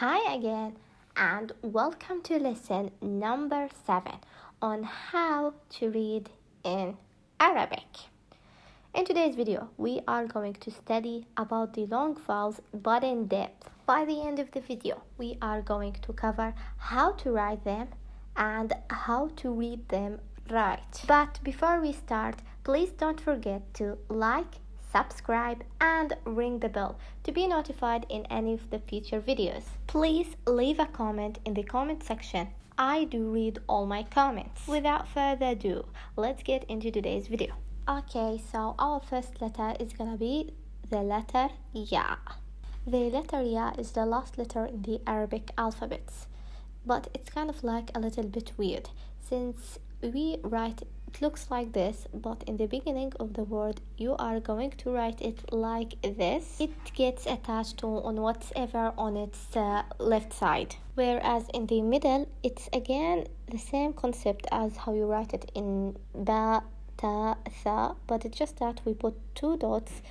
Hi again, and welcome to lesson number seven on how to read in Arabic. In today's video, we are going to study about the long vowels but in depth. By the end of the video, we are going to cover how to write them and how to read them right. But before we start, please don't forget to like, subscribe and ring the bell to be notified in any of the future videos. Please leave a comment in the comment section. I do read all my comments. Without further ado, let's get into today's video. Okay, so our first letter is gonna be the letter Ya. The letter Ya is the last letter in the Arabic alphabets, but it's kind of like a little bit weird since we write it looks like this but in the beginning of the word you are going to write it like this. It gets attached to on whatever on its uh, left side. Whereas in the middle it's again the same concept as how you write it in ba ta tha but it's just that we put two dots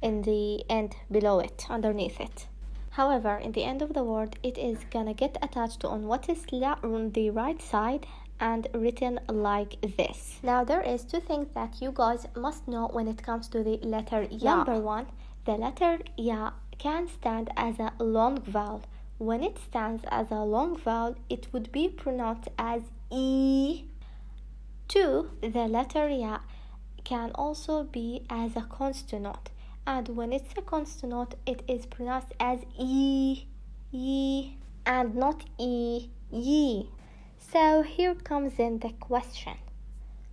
in the end below it underneath it. However, in the end of the word, it is gonna get attached to on what is on the right side and written like this. Now there is two things that you guys must know when it comes to the letter ya. Number one, the letter ya can stand as a long vowel. When it stands as a long vowel, it would be pronounced as e. Two, the letter ya can also be as a consonant, and when it's a consonant, it is pronounced as e, e, and not e, ye. So here comes in the question.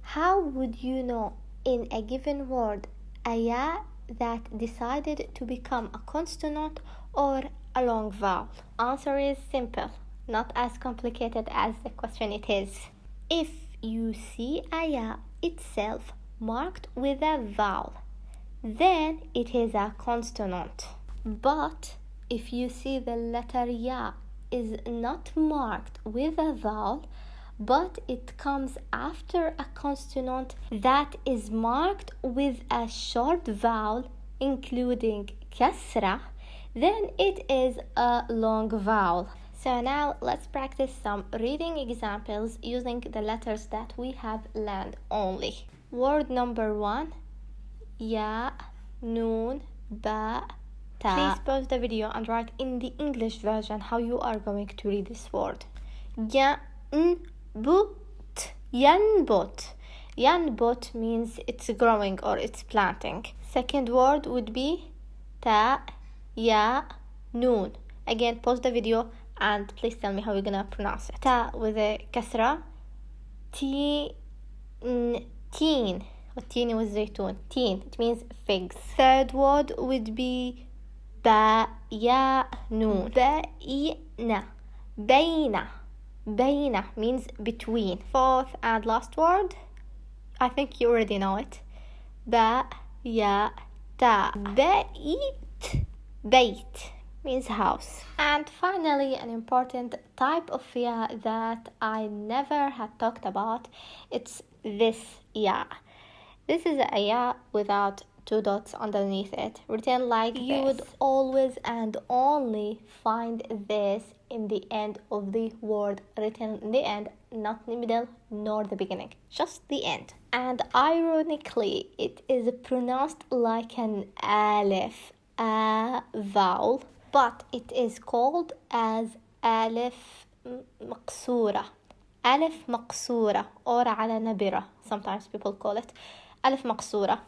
How would you know in a given word a ya that decided to become a consonant or a long vowel? Answer is simple, not as complicated as the question it is. If you see a ya itself marked with a vowel, then it is a consonant. But if you see the letter ya is not marked with a vowel, but it comes after a consonant that is marked with a short vowel, including kasra, then it is a long vowel. So now let's practice some reading examples using the letters that we have learned only. Word number one, ya, noon, ba, Please pause the video and write in the English version how you are going to read this word. Yanbut. Yanbut. Yanbut means it's growing or it's planting. Second word would be ta ya noon. Again, pause the video and please tell me how you're gonna pronounce it. Ta with a kasra. Teen. Teen. Teen was zaytun. Teen. It means figs. Third word would be با يا نون بين بين بين means between fourth and last word I think you already know it با يا تا بيت بيت means house and finally an important type of ya that I never had talked about it's this ya this is a ya without two dots underneath it written like you this. would always and only find this in the end of the word written in the end not the middle nor the beginning just the end and ironically it is pronounced like an alif a vowel but it is called as alif مقصورة alif مقصورة or على نبرة sometimes people call it alif مقصورة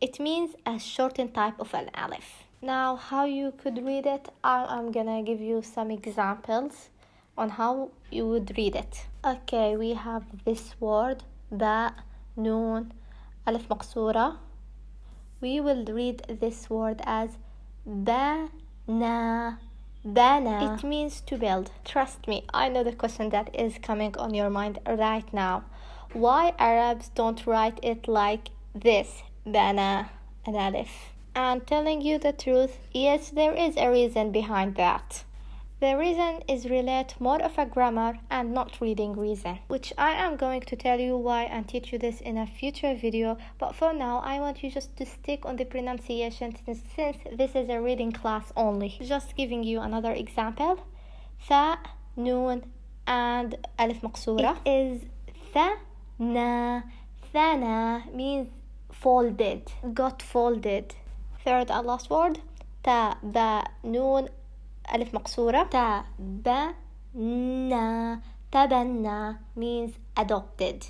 it means a shortened type of an alif. Now, how you could read it, I'm gonna give you some examples on how you would read it. Okay, we have this word, ba, noon, alif maqsura. We will read this word as ba, na, bana. It means to build. Trust me, I know the question that is coming on your mind right now. Why Arabs don't write it like this? Bana and Aleph. And telling you the truth, yes, there is a reason behind that. The reason is relate more of a grammar and not reading reason, which I am going to tell you why and teach you this in a future video, but for now I want you just to stick on the pronunciation since this is a reading class only. Just giving you another example. Tha, noon, and alif maqsura. It is tha, na, thana means folded got folded third and last word تا با نون ألف مقصورة تا با نا تبنى means adopted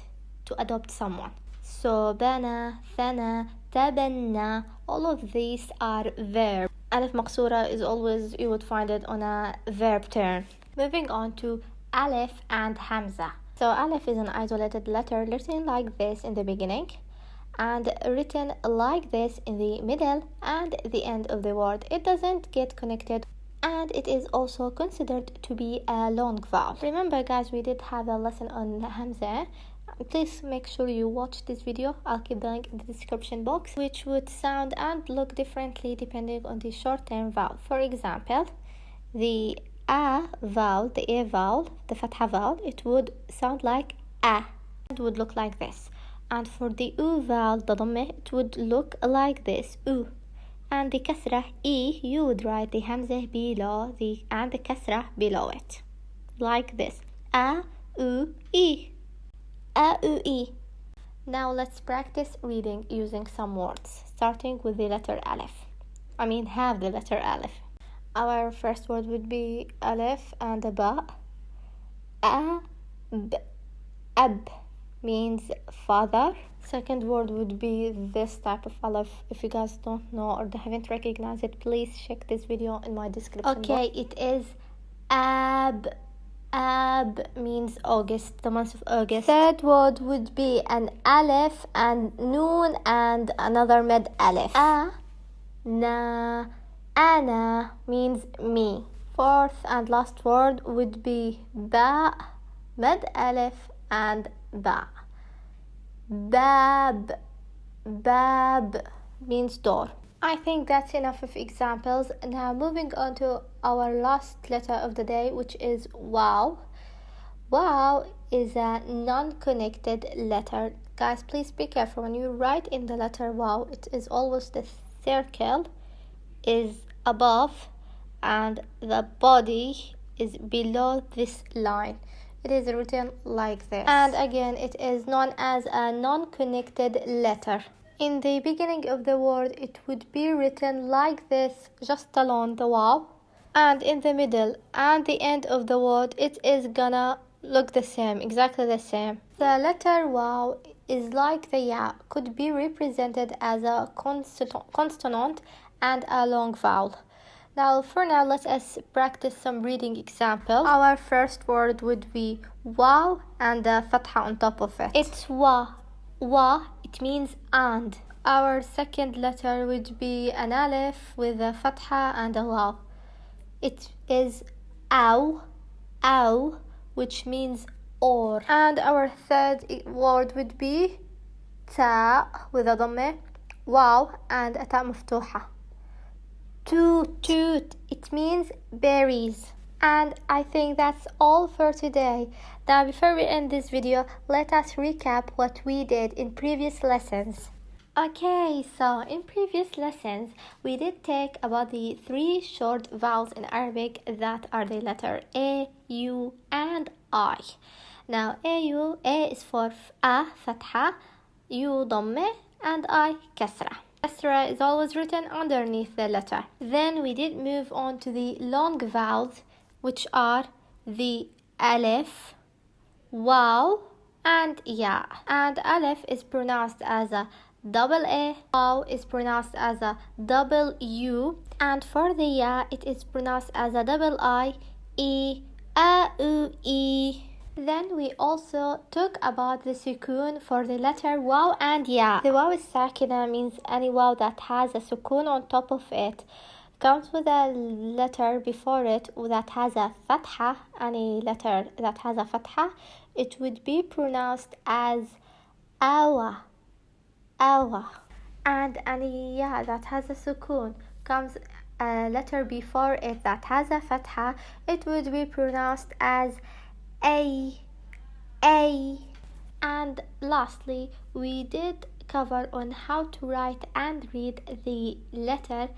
to adopt someone so بنى ثنى تبنى all of these are verb ألف مقصورة is always you would find it on a verb term moving on to Aleph and Hamza so Aleph is an isolated letter written like this in the beginning and written like this in the middle and the end of the word. It doesn't get connected and it is also considered to be a long vowel. Remember guys, we did have a lesson on Hamza. Please make sure you watch this video. I'll keep the link in the description box, which would sound and look differently depending on the short-term vowel. For example, the a vowel, the a vowel, the fatha vowel, it would sound like a. It would look like this and for the U vowel, the it would look like this, U. And the kasra E, you would write the hamza below the, and the kasra below it. Like this, A, U, E. A, U, E. Now let's practice reading using some words, starting with the letter Aleph. I mean, have the letter Aleph. Our first word would be Aleph and a Ba. A, B, Ab means father. Second word would be this type of aleph. If you guys don't know or haven't recognized it please check this video in my description okay box. it is ab. Ab means august the month of august. Third word would be an aleph and noon and another med aleph. A na ana means me. Fourth and last word would be ba med aleph and ba. Bab. Bab means door. I think that's enough of examples. Now moving on to our last letter of the day, which is wow. Wow is a non-connected letter. Guys, please be careful when you write in the letter wow. It is always the circle is above and the body is below this line it is written like this. And again it is known as a non-connected letter. In the beginning of the word it would be written like this just along the wow and in the middle and the end of the word it is gonna look the same exactly the same. The letter wow is like the ya could be represented as a consonant and a long vowel now for now let us practice some reading examples. Our first word would be wow and a fatha on top of it. It's wa. Wa, it means and. Our second letter would be an aleph with a fatha and a waw. It is aw, aw, which means or. And our third word would be ta with a dhammeh, wow and a ta maftuha toot it means berries and I think that's all for today. Now before we end this video, let us recap what we did in previous lessons. Okay, so in previous lessons, we did take about the three short vowels in Arabic that are the letter A, U, and I. Now, A, U, A is for A, fatha, U, dhammeh, and I, kasra. Kasra is always written underneath the letter. Then we did move on to the long vowels, which are the alif, waw, and ya. And alif is pronounced as a double A, waw is pronounced as a double U, and for the ya, it is pronounced as a double I, E, A, U, E. Then we also talk about the sukoon for the letter waw and ya. The waw sakina means any waw that has a sukoon on top of it. Comes with a letter before it that has a fatha, any letter that has a fatha, it would be pronounced as awa, awa. And any ya that has a sukoon comes a letter before it that has a fatha, it would be pronounced as a a and lastly we did cover on how to write and read the letter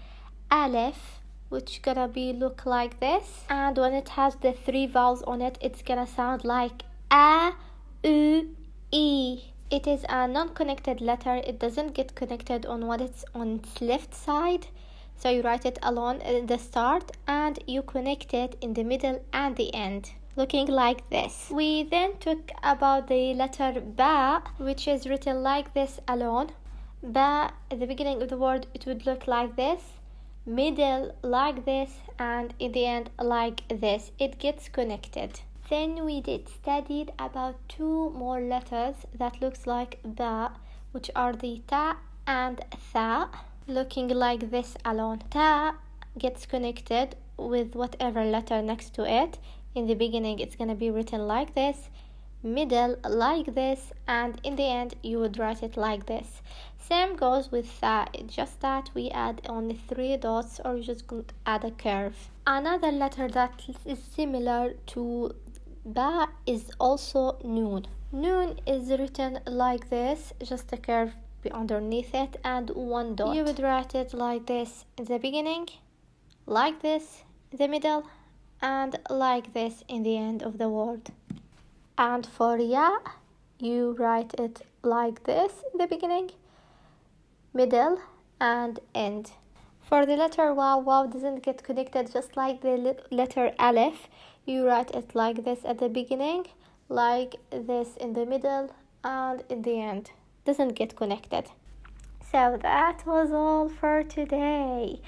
aleph which gonna be look like this. And when it has the three vowels on it it's gonna sound like a u e. It is a non-connected letter. It doesn't get connected on what it's on its left side. So you write it alone at uh, the start and you connect it in the middle and the end looking like this. We then took about the letter ba which is written like this alone. Ba at the beginning of the word it would look like this. Middle like this. And in the end like this. It gets connected. Then we did studied about two more letters that looks like ba which are the ta and tha looking like this alone. Ta gets connected with whatever letter next to it in the beginning it's to be written like this middle like this and in the end you would write it like this. Same goes with that just that we add only three dots or you just add a curve. Another letter that is similar to ba is also noon. Noon is written like this just a curve underneath it and one dot. You would write it like this in the beginning like this in the middle and like this in the end of the word and for ya you write it like this in the beginning middle and end. For the letter wow wow doesn't get connected just like the letter aleph. You write it like this at the beginning like this in the middle and in the end. Doesn't get connected. So that was all for today.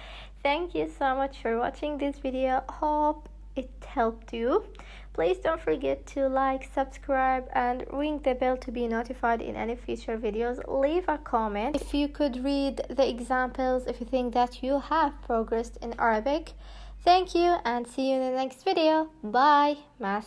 Thank you so much for watching this video. Hope it helped you. Please don't forget to like subscribe and ring the bell to be notified in any future videos. Leave a comment. If you could read the examples if you think that you have progressed in arabic. Thank you and see you in the next video. Bye. Ma